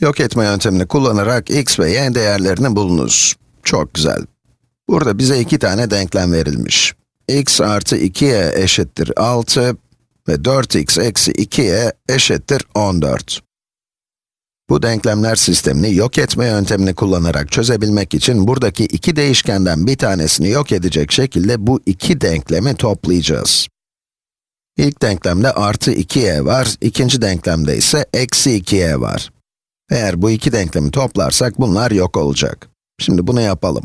Yok etme yöntemini kullanarak x ve y değerlerini bulunuz. Çok güzel. Burada bize iki tane denklem verilmiş. x artı 2y eşittir 6 ve 4x eksi 2y eşittir 14. Bu denklemler sistemini yok etme yöntemini kullanarak çözebilmek için buradaki iki değişkenden bir tanesini yok edecek şekilde bu iki denklemi toplayacağız. İlk denklemde artı 2y var, ikinci denklemde ise eksi 2y var. Eğer bu iki denklemi toplarsak bunlar yok olacak. Şimdi bunu yapalım.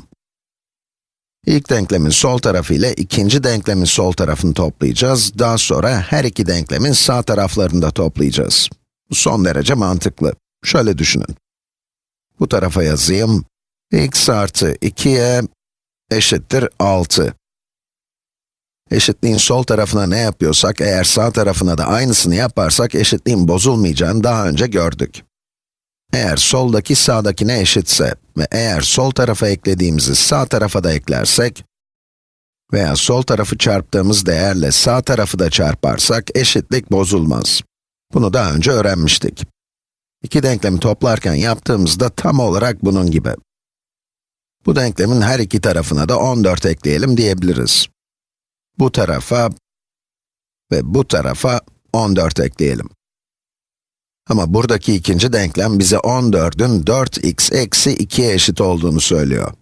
İlk denklemin sol tarafı ile ikinci denklemin sol tarafını toplayacağız. Daha sonra her iki denklemin sağ taraflarını da toplayacağız. Son derece mantıklı. Şöyle düşünün. Bu tarafa yazayım. x artı 2y eşittir 6. Eşitliğin sol tarafına ne yapıyorsak, eğer sağ tarafına da aynısını yaparsak eşitliğin bozulmayacağını daha önce gördük. Eğer soldaki sağdakine eşitse ve eğer sol tarafa eklediğimizi sağ tarafa da eklersek veya sol tarafı çarptığımız değerle sağ tarafı da çarparsak eşitlik bozulmaz. Bunu daha önce öğrenmiştik. İki denklemi toplarken yaptığımızda tam olarak bunun gibi. Bu denklemin her iki tarafına da 14 ekleyelim diyebiliriz. Bu tarafa ve bu tarafa 14 ekleyelim. Ama buradaki ikinci denklem bize 14'ün 4x eksi 2'ye eşit olduğunu söylüyor.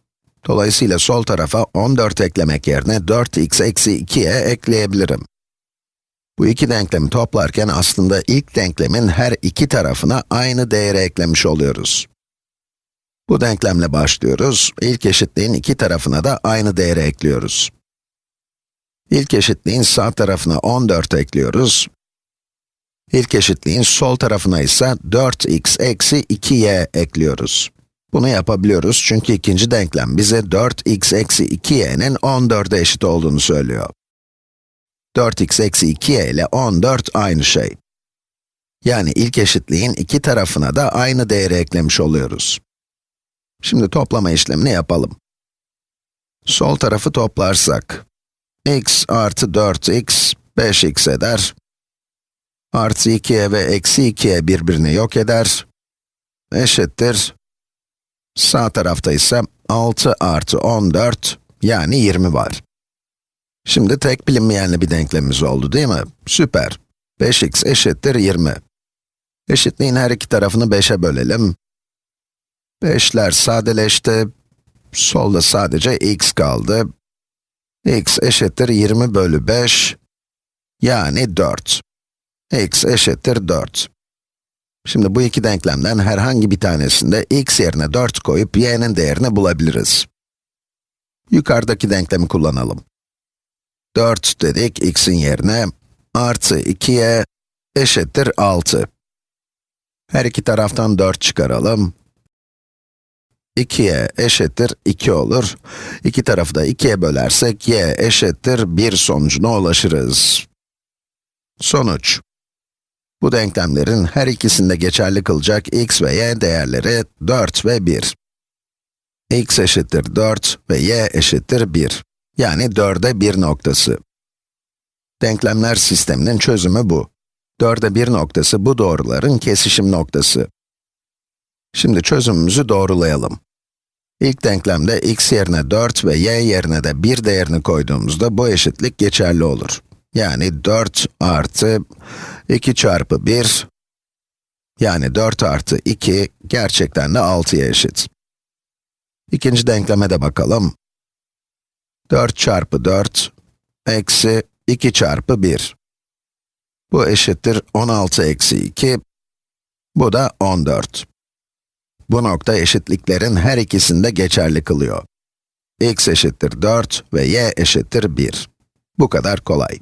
Dolayısıyla sol tarafa 14 eklemek yerine 4x eksi 2'ye ekleyebilirim. Bu iki denklemi toplarken aslında ilk denklemin her iki tarafına aynı değeri eklemiş oluyoruz. Bu denklemle başlıyoruz. İlk eşitliğin iki tarafına da aynı değeri ekliyoruz. İlk eşitliğin sağ tarafına 14 ekliyoruz. İlk eşitliğin sol tarafına ise 4x eksi 2y ekliyoruz. Bunu yapabiliyoruz çünkü ikinci denklem bize 4x eksi 2y'nin 14'e eşit olduğunu söylüyor. 4x eksi 2y ile 14 aynı şey. Yani ilk eşitliğin iki tarafına da aynı değeri eklemiş oluyoruz. Şimdi toplama işlemini yapalım. Sol tarafı toplarsak, x artı 4x, 5x eder. Artı 2'ye ve eksi 2'ye birbirini yok eder. Eşittir. Sağ tarafta ise 6 artı 14, yani 20 var. Şimdi tek bilinmeyenli bir denklemimiz oldu değil mi? Süper. 5x eşittir 20. Eşitliğin her iki tarafını 5'e bölelim. 5'ler sadeleşti. Solda sadece x kaldı. x eşittir 20 bölü 5, yani 4. x eşittir 4. Şimdi bu iki denklemden herhangi bir tanesinde x yerine 4 koyup y'nin değerini bulabiliriz. Yukarıdaki denklemi kullanalım. 4 dedik x'in yerine, artı 2y eşittir 6. Her iki taraftan 4 çıkaralım. 2y eşittir 2 olur. İki tarafı da 2'ye bölersek y eşittir 1 sonucuna ulaşırız. Sonuç. Bu denklemlerin her ikisinde geçerli kılacak x ve y değerleri 4 ve 1. x eşittir 4 ve y eşittir 1. Yani 4'e 1 noktası. Denklemler sisteminin çözümü bu. 4'e 1 noktası bu doğruların kesişim noktası. Şimdi çözümümüzü doğrulayalım. İlk denklemde x yerine 4 ve y yerine de 1 değerini koyduğumuzda bu eşitlik geçerli olur. Yani 4 artı 2 çarpı 1, yani 4 artı 2 gerçekten de 6'ya eşit. İkinci denkleme de bakalım. 4 çarpı 4, eksi 2 çarpı 1. Bu eşittir 16 eksi 2, bu da 14. Bu nokta eşitliklerin her ikisinde geçerli kılıyor. x eşittir 4 ve y eşittir 1. Bu kadar kolay.